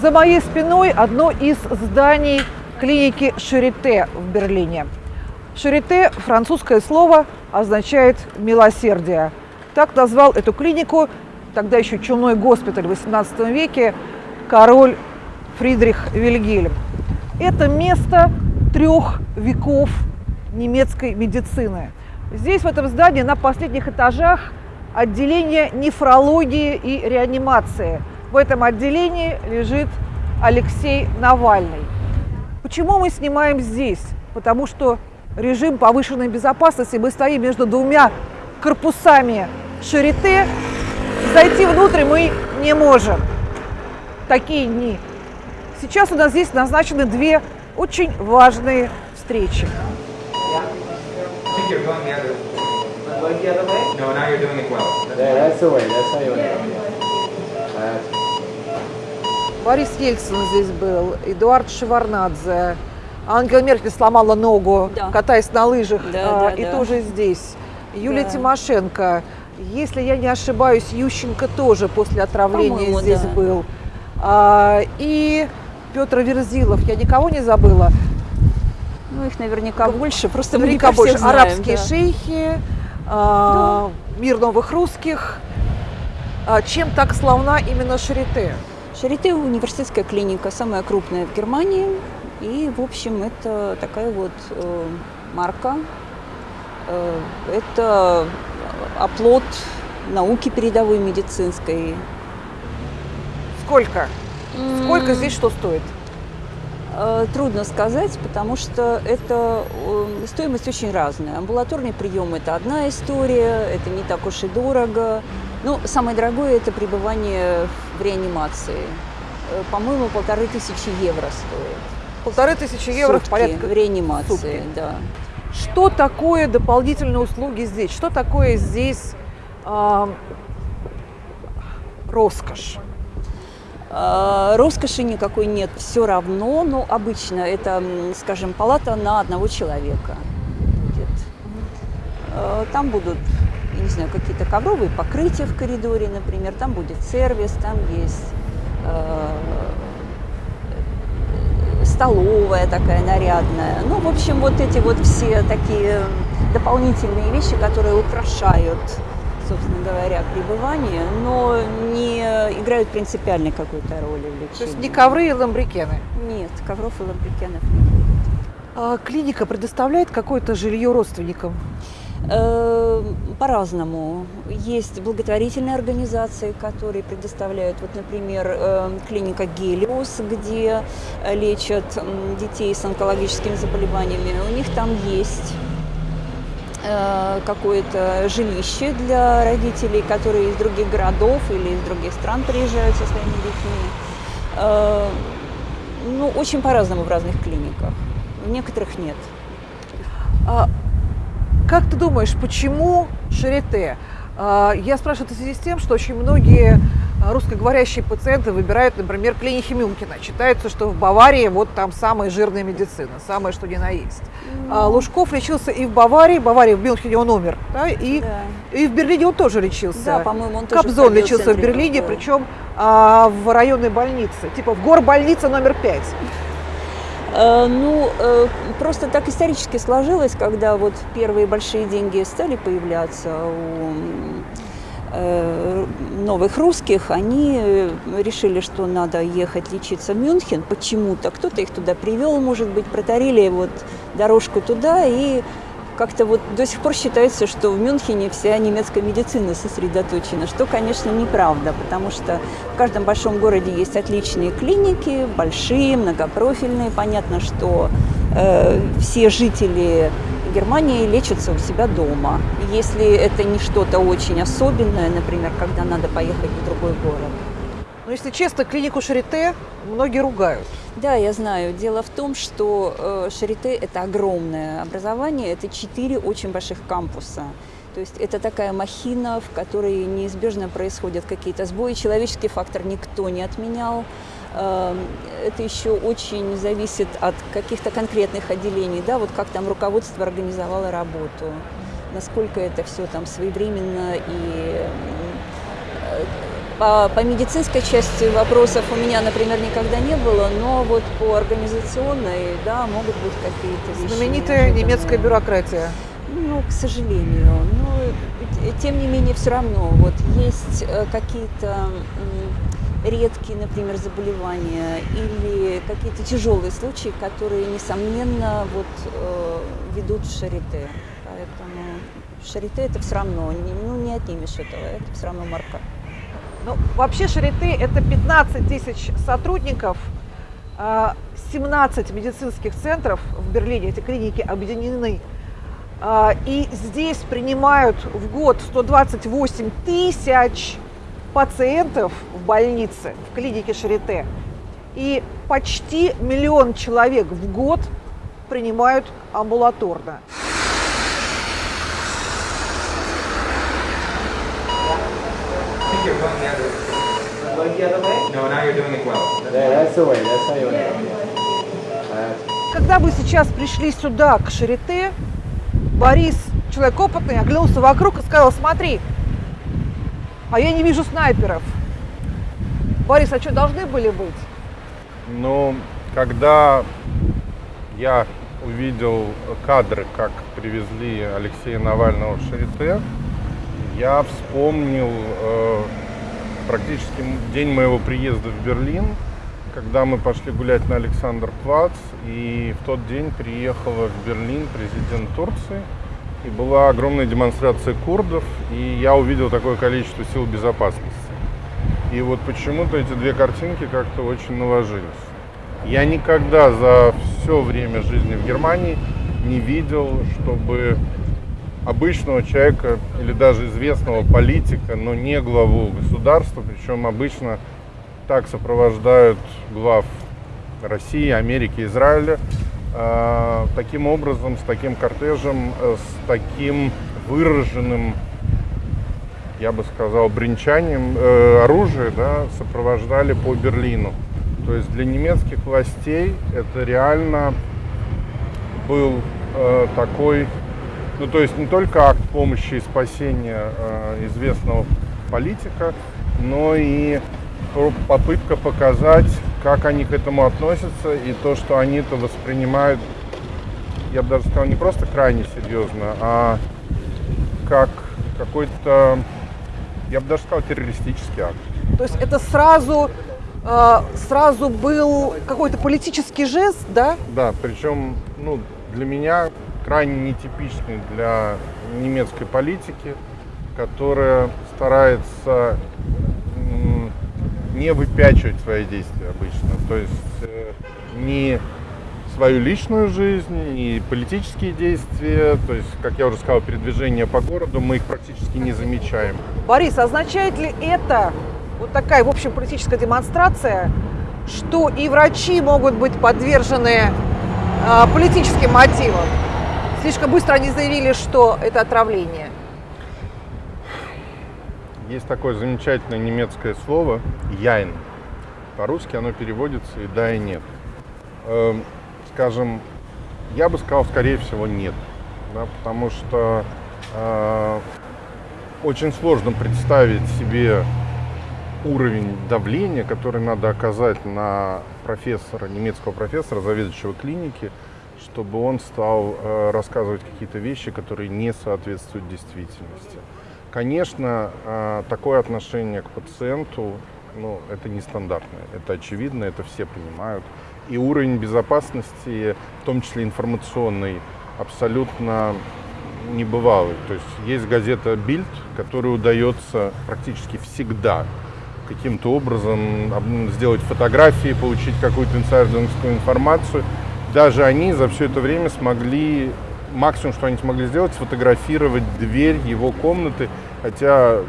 За моей спиной одно из зданий клиники Шарите в Берлине. Шарите – французское слово, означает «милосердие». Так назвал эту клинику, тогда еще чумной госпиталь в XVIII веке, король Фридрих Вильгельм. Это место трех веков немецкой медицины. Здесь, в этом здании, на последних этажах отделение нефрологии и реанимации. В этом отделении лежит Алексей Навальный. Почему мы снимаем здесь? Потому что режим повышенной безопасности, мы стоим между двумя корпусами Шарите, зайти внутрь мы не можем. Такие дни. Сейчас у нас здесь назначены две очень важные встречи. Yeah. Борис Ельцин здесь был, Эдуард Шеварнадзе, Ангела Меркель сломала ногу, Да. катаясь на лыжах, Да, а, да, и да. тоже здесь. Юлия Да. Тимошенко, если я не ошибаюсь, Ющенко тоже после отравления здесь да. был. А, и Петр Верзилов, я никого не забыла. Ну, их наверняка больше, просто Наверняка больше. всех знаем, Арабские да. шейхи, а, мир новых русских. А, чем так славна именно Шарите? Шарите университетская клиника, самая крупная в Германии. И, в общем, это такая вот э, марка. Э, это оплот науки передовой медицинской. Сколько? Сколько здесь что стоит? Э, Трудно сказать, потому что это э, стоимость очень разная. Амбулаторный прием – это одна история, это не так уж и дорого. Ну, самое дорогое – это пребывание в реанимации. Э, По-моему, полторы тысячи евро стоит. Полторы тысячи евро в Сутки порядке. в реанимации, сутки. да. Что такое дополнительные услуги здесь? Что такое здесь а, роскошь? А, Роскоши никакой нет, все равно, но обычно это, скажем, палата на одного человека будет. Э, Там будут, не знаю, какие-то ковровые покрытия в коридоре, например, там будет сервис, там есть э, столовая такая нарядная. Ну, в общем, вот эти вот все такие дополнительные вещи, которые украшают собственно говоря, пребывание, но не играют принципиальной какой-то роли в лечении. То есть не ковры и ламбрикены. Нет, ковров и ламбрикенов не будет. А клиника предоставляет какое-то жилье родственникам? Э, По-разному. Есть благотворительные организации, которые предоставляют, вот, например, э, клиника Гелиос, где э, лечат детей с онкологическими заболеваниями. У них там есть э, какое-то жилище для родителей, которые из других городов или из других стран приезжают со своими детьми. Э, Ну, очень по-разному в разных клиниках. В некоторых нет. Как ты думаешь, почему Шарите? А, я спрашиваю это в связи с тем, что очень многие а, русскоговорящие пациенты выбирают, например, клиники Мюнхена. Считается, что в Баварии вот там самая жирная медицина, самое что ни на есть. А, Лужков лечился и в Баварии, в Баварии, в Мюнхене он умер, да, и, Да. и в Берлине он тоже лечился. Да, по-моему, он тоже Кобзон лечился в Берлине, КФУ. причем а, в районной больнице, типа в горбольнице номер пять. Э, Ну, э, просто так исторически сложилось, когда вот первые большие деньги стали появляться у э, новых русских, они решили, что надо ехать лечиться в Мюнхен почему-то. Кто-то их туда привел, может быть, протарили вот дорожку туда, и как-то вот до сих пор считается, что в Мюнхене вся немецкая медицина сосредоточена, что, конечно, неправда, потому что в каждом большом городе есть отличные клиники, большие, многопрофильные. Понятно, что э, все жители Германии лечатся у себя дома. Если это не что-то очень особенное, например, когда надо поехать в другой город. Но если честно, клинику Шарите многие ругают. Да, я знаю. Дело в том, что э, Шарите – это огромное образование, это четыре очень больших кампуса. То есть это такая махина, в которой неизбежно происходят какие-то сбои. Человеческий фактор никто не отменял. Э, Это еще очень зависит от каких-то конкретных отделений, да, вот как там руководство организовало работу, насколько это все там своевременно и э, По, по медицинской части вопросов у меня, например, никогда не было, но вот по организационной, да, могут быть какие-то вещи. Знаменитая немецкая бюрократия. Ну, к сожалению. Но тем не менее, все равно вот есть э, какие-то редкие, например, заболевания или какие-то тяжелые случаи, которые, несомненно, вот э, ведут в шарите. Поэтому шарите это все равно, не- ну, не отнимешь этого, это все равно марка. Ну, вообще Шарите – это 15 тысяч сотрудников, а, 17 медицинских центров в Берлине, эти клиники объединены. А, И здесь принимают в год 128 тысяч пациентов в больнице, в клинике Шарите. И почти миллион человек в год принимают амбулаторно. I think you're going the other way. Going the other way? No, now you're doing it well. Yeah, that's the way. That's how you want it. That's Когда вы сейчас пришли сюда, к Шарите, Борис, человек опытный, оглянулся вокруг и сказал, смотри, а я не вижу снайперов. Борис, а что, должны были быть? Ну, когда я увидел кадры, как привезли Алексея Навального в Шарите, я вспомнил э, практически день моего приезда в Берлин, когда мы пошли гулять на Александр Плац, и в тот день приехала в Берлин президент Турции, и была огромная демонстрация курдов, и я увидел такое количество сил безопасности. И вот почему-то эти две картинки как-то очень наложились. Я никогда за все время жизни в Германии не видел, чтобы обычного человека или даже известного политика, но не главу государства, причем обычно так сопровождают глав России, Америки, Израиля, э, таким образом, с таким кортежем, э, с таким выраженным я бы сказал, бренчанием э, оружия да, сопровождали по Берлину. То есть для немецких властей это реально был э, такой, ну то есть не только акт помощи и спасения э, известного политика, но и по- попытка показать, как они к этому относятся и то, что они это воспринимают, я бы даже сказал, не просто крайне серьезно, а как какой-то, я бы даже сказал, террористический акт. То есть это сразу, э, сразу был какой-то политический жест, да? Да, причем ну, для меня крайне нетипичный для немецкой политики, которая старается не выпячивать свои действия обычно. То есть э, не свою личную жизнь, не политические действия, то есть, как я уже сказал, передвижение по городу, мы их практически не замечаем. Борис, означает ли это, вот такая, в общем, политическая демонстрация, что и врачи могут быть подвержены э, политическим мотивам? Слишком быстро они заявили, что это отравление. Есть такое замечательное немецкое слово «яйн». По-русски оно переводится и «да» и «нет». Эм, Скажем, я бы сказал, скорее всего, нет. Да, потому что э, очень сложно представить себе уровень давления, который надо оказать на профессора, немецкого профессора, заведующего клиники, чтобы он стал э, рассказывать какие-то вещи, которые не соответствуют действительности. Конечно, э, такое отношение к пациенту, ну, это нестандартное, это очевидно, это все понимают. И уровень безопасности, в том числе информационный, абсолютно небывалый. То есть есть газета «Бильд», которой удается практически всегда каким-то образом об- сделать фотографии, получить какую-то инсайдерскую информацию. Даже они за все это время смогли, максимум, что они смогли сделать, сфотографировать дверь его комнаты, хотя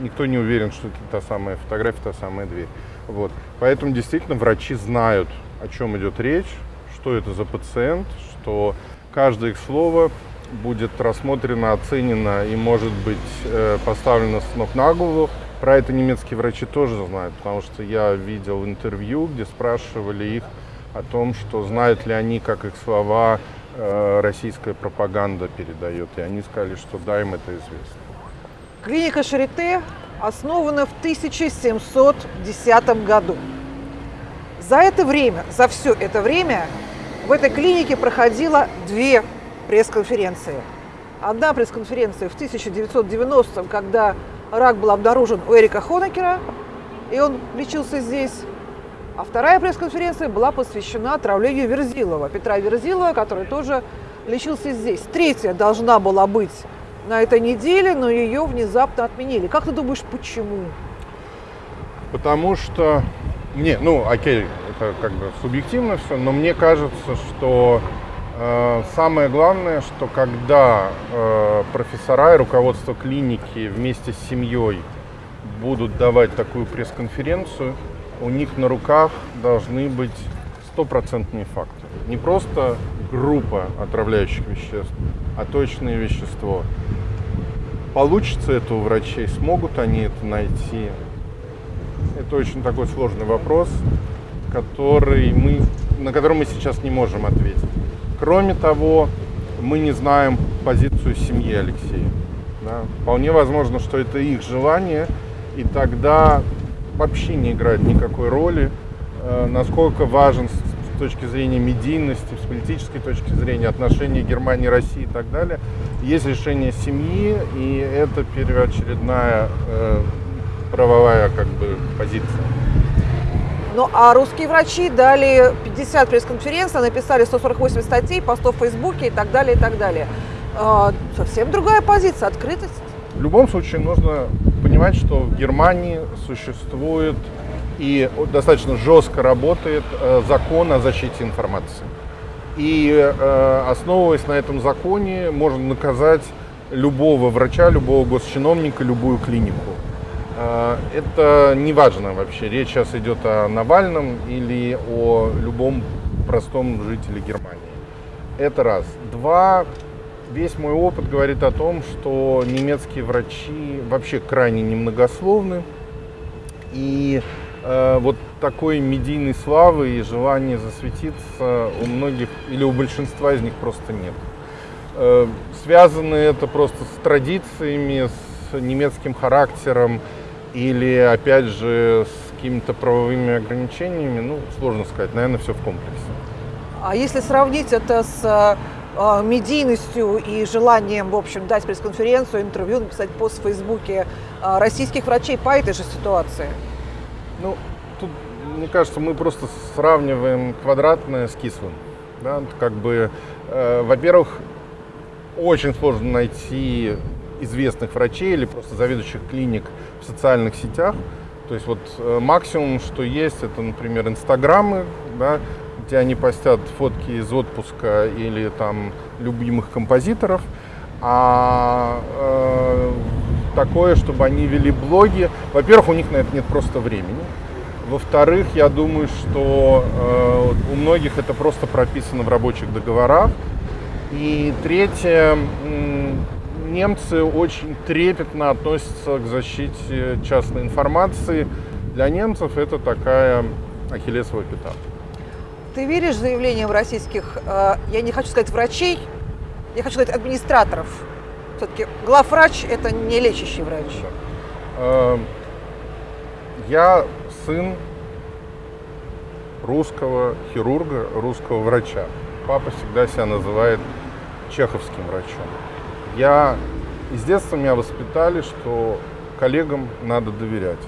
никто не уверен, что это та самая фотография, та самая дверь. Вот. Поэтому действительно врачи знают, о чем идет речь, что это за пациент, что каждое их слово будет рассмотрено, оценено и может быть э, поставлено с ног на голову. Про это немецкие врачи тоже знают, потому что я видел интервью, где спрашивали их о том, что знают ли они, как их слова э, российская пропаганда передает. И они сказали, что да, им это известно. Клиника Шарите основана в 1710 году. За это время, за все это время в этой клинике проходило две пресс-конференции. Одна пресс-конференция в 1990-м, когда рак был обнаружен у Эрика Хонекера, и он лечился здесь. А вторая пресс-конференция была посвящена отравлению Верзилова, Петра Верзилова, который тоже лечился здесь. Третья должна была быть на этой неделе, но ее внезапно отменили. Как ты думаешь, почему? Потому что мне, ну, окей, это как бы субъективно все, но мне кажется, что э, самое главное, что когда э, профессора и руководство клиники вместе с семьей будут давать такую пресс-конференцию, у них на руках должны быть стопроцентные факты. Не просто группа отравляющих веществ, а точное вещество. Получится это у врачей, смогут они это найти? Это очень такой сложный вопрос, который мы, на который мы сейчас не можем ответить. Кроме того, мы не знаем позицию семьи Алексея. Да? Вполне возможно, что это их желание, и тогда вообще не играет никакой роли, э, насколько важен с точки зрения медийности, с политической точки зрения отношений Германии, России и так далее. Есть решение семьи, и это первоочередная э, правовая как бы позиция. Ну а русские врачи дали 50 пресс-конференций, написали 148 статей, постов в Фейсбуке и так далее, и так далее. А, совсем другая позиция, открытость. В любом случае нужно понимать, что в Германии существует и достаточно жестко работает э, закон о защите информации. И э, основываясь на этом законе, можно наказать любого врача, любого госчиновника, любую клинику. Э, это не важно вообще, речь сейчас идет о Навальном или о любом простом жителе Германии. Это раз. Два, весь мой опыт говорит о том, что немецкие врачи вообще крайне немногословны. И э, вот такой медийной славы и желания засветиться у многих или у большинства из них просто нет. Э, связано это просто с традициями, с немецким характером или, опять же, с какими-то правовыми ограничениями, ну, сложно сказать, наверное, все в комплексе. А если сравнить это с э, медийностью и желанием, в общем, дать пресс-конференцию, интервью, написать пост в Фейсбуке э, российских врачей по этой же ситуации? Ну, тут, мне кажется, мы просто сравниваем квадратное с кислым. Да? Как бы, э, во-первых, очень сложно найти известных врачей или просто заведующих клиник в социальных сетях. То есть вот э, максимум, что есть, это, например, инстаграмы, да, где они постят фотки из отпуска или там любимых композиторов. А э, такое, чтобы они вели блоги, во-первых, у них на это нет просто времени. Во-вторых, я думаю, что э, у многих это просто прописано в рабочих договорах. И третье, немцы очень трепетно относятся к защите частной информации. Для немцев это такая ахиллесовая пята. Ты веришь заявлениям российских, э, я не хочу сказать врачей, я хочу сказать администраторов? Все-таки главврач – это не лечащий врач. Э, я сын русского хирурга, русского врача. Папа всегда себя называет чеховским врачом. Я из детства меня воспитали, что коллегам надо доверять.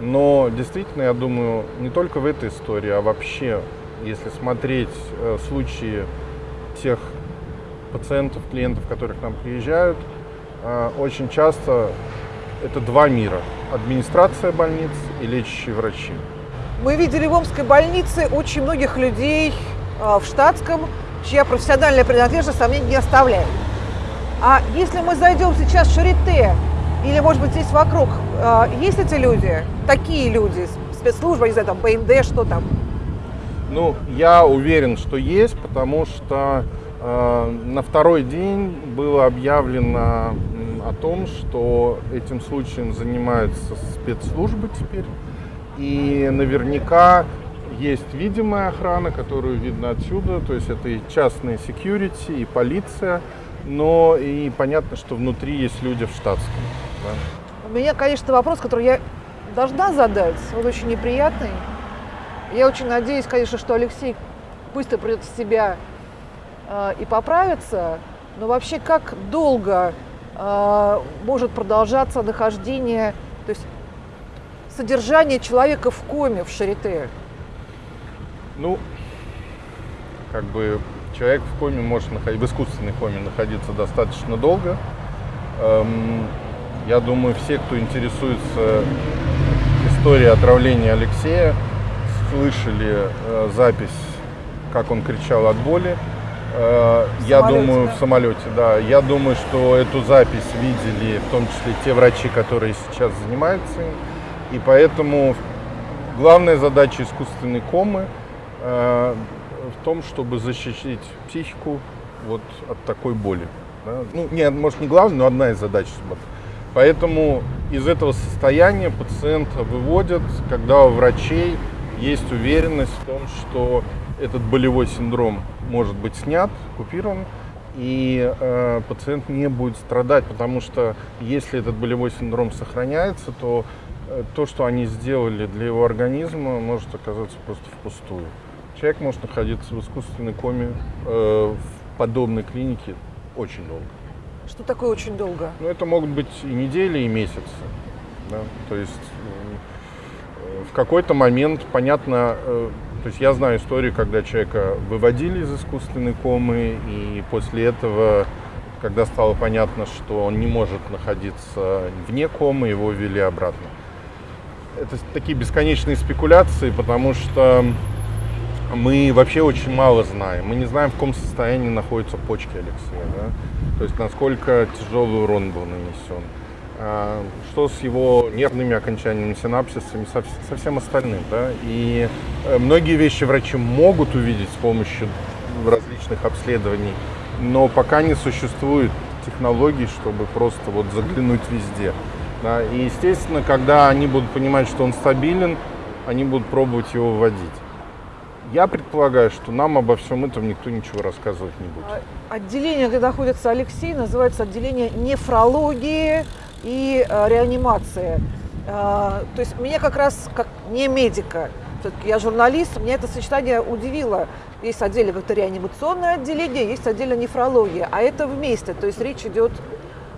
Но действительно, я думаю, не только в этой истории, а вообще, если смотреть э, случаи тех пациентов, клиентов, которые к нам приезжают, э, очень часто это два мира. Администрация больниц и лечащие врачи. Мы видели в Омской больнице очень многих людей э, в штатском, чья профессиональная принадлежность сомнений не оставляет. А если мы зайдем сейчас в Шарите, или, может быть, здесь вокруг, есть эти люди, такие люди, спецслужбы, не знаю, там, БНД, что там? Ну, я уверен, что есть, потому что э, на второй день было объявлено о том, что этим случаем занимаются спецслужбы теперь. И наверняка есть видимая охрана, которую видно отсюда, то есть это и частные security, и полиция, но и понятно, что внутри есть люди в штатском. Да. меня, конечно, вопрос, который я должна задать, он очень неприятный. Я очень надеюсь, конечно, что Алексей быстро придет в себя э, и поправится. Но вообще, как долго э, может продолжаться нахождение, то есть содержание человека в коме в Шарите? Ну, как бы человек в коме может находиться, в искусственной коме находиться достаточно долго. Эм, я думаю, все, кто интересуется историей отравления Алексея, слышали э, запись, как он кричал от боли. Э, я думаю, да? в самолете, да. Я думаю, что эту запись видели в том числе те врачи, которые сейчас занимаются им. И поэтому главная задача искусственной комы э, в том, чтобы защитить психику вот от такой боли. да. Ну, не, может, не главная, но одна из задач. Поэтому из этого состояния пациента выводят, когда у врачей есть уверенность в том, что этот болевой синдром может быть снят, купирован, и э, пациент не будет страдать, потому что если этот болевой синдром сохраняется, то э, то, что они сделали для его организма, может оказаться просто впустую. Человек может находиться в искусственной коме э, в подобной клинике очень долго. Что такое очень долго? Ну, это могут быть и недели, и месяцы. да. То есть в какой-то момент, понятно, э, то есть я знаю историю, когда человека выводили из искусственной комы, и после этого, когда стало понятно, что он не может находиться вне комы, его ввели обратно. Это такие бесконечные спекуляции, потому что мы вообще очень мало знаем. Мы не знаем, в каком состоянии находятся почки Алексея, да? то есть насколько тяжелый урон был нанесен, что с его нервными окончаниями, синапсисами, со, со всем остальным. Да? И э, многие вещи врачи могут увидеть с помощью различных обследований, но пока не существует технологий, чтобы просто вот заглянуть везде. Да? И, естественно, когда они будут понимать, что он стабилен, они будут пробовать его вводить. Я предполагаю, что нам обо всем этом никто ничего рассказывать не будет. А, Отделение, где находится Алексей, называется отделение нефрологии и э, реанимации. А, то есть меня как раз, как не медика, все-таки я журналист, меня это сочетание удивило. Есть отдельно реанимационное отделение, есть отдельно нефрология, а это вместе. То есть речь идет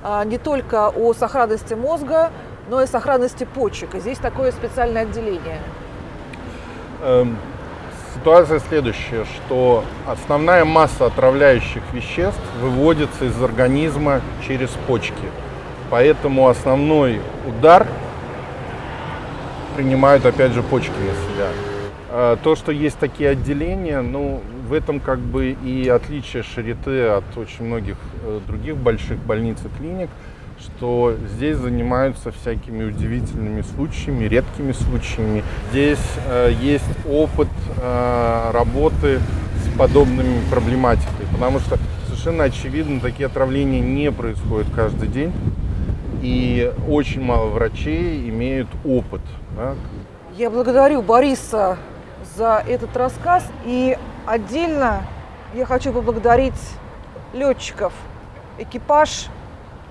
а, не только о сохранности мозга, но и сохранности почек. И здесь такое специальное отделение. Эм, Ситуация следующая, что основная масса отравляющих веществ выводится из организма через почки. Поэтому основной удар принимают опять же почки на себя. А То, что есть такие отделения, ну, в этом как бы и отличие Шарите от очень многих э, других больших больниц и клиник, что здесь занимаются всякими удивительными случаями, редкими случаями. Здесь э, есть опыт э, работы с подобными проблематикой, потому что совершенно очевидно, такие отравления не происходят каждый день, и очень мало врачей имеют опыт. да, Я благодарю Бориса за этот рассказ. И отдельно я хочу поблагодарить летчиков, экипаж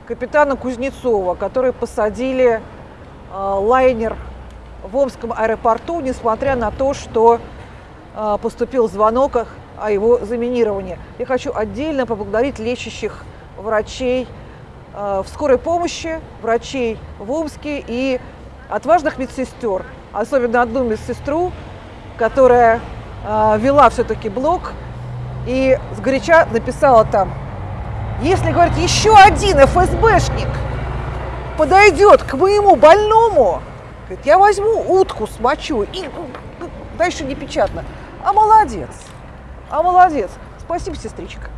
капитана Кузнецова, которые посадили э, лайнер в Омском аэропорту, несмотря на то, что э, поступил звонок о- его заминировании. Я хочу отдельно поблагодарить лечащих врачей в скорой помощи, врачей в Омске и отважных медсестер, особенно одну медсестру, которая э, вела все-таки блог и сгоряча написала там, если, говорит, еще один ФСБшник подойдет к моему больному, говорит, я возьму утку, смочу и дальше не печатно. А молодец, а молодец. Спасибо, сестричка.